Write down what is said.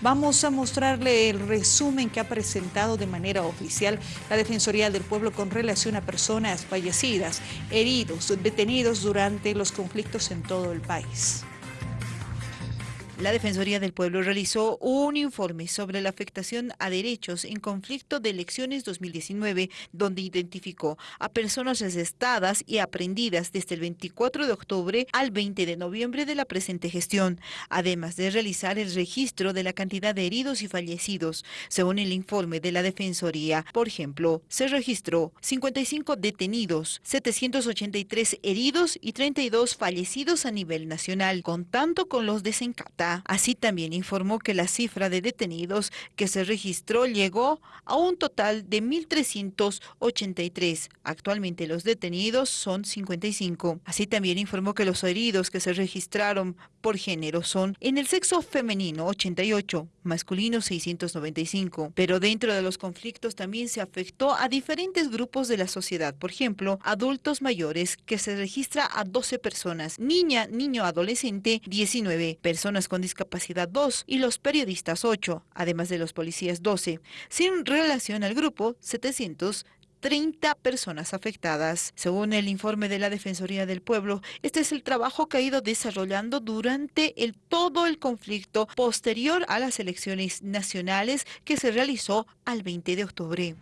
Vamos a mostrarle el resumen que ha presentado de manera oficial la Defensoría del Pueblo con relación a personas fallecidas, heridos, detenidos durante los conflictos en todo el país. La Defensoría del Pueblo realizó un informe sobre la afectación a derechos en conflicto de elecciones 2019, donde identificó a personas arrestadas y aprendidas desde el 24 de octubre al 20 de noviembre de la presente gestión, además de realizar el registro de la cantidad de heridos y fallecidos. Según el informe de la Defensoría, por ejemplo, se registró 55 detenidos, 783 heridos y 32 fallecidos a nivel nacional, contando con los de Así también informó que la cifra de detenidos que se registró llegó a un total de 1.383. Actualmente los detenidos son 55. Así también informó que los heridos que se registraron por género son en el sexo femenino 88, masculino 695. Pero dentro de los conflictos también se afectó a diferentes grupos de la sociedad. Por ejemplo, adultos mayores que se registra a 12 personas, niña, niño, adolescente 19, personas con discapacidad 2 y los periodistas 8, además de los policías 12. Sin relación al grupo, 730 personas afectadas. Según el informe de la Defensoría del Pueblo, este es el trabajo que ha ido desarrollando durante el, todo el conflicto posterior a las elecciones nacionales que se realizó al 20 de octubre.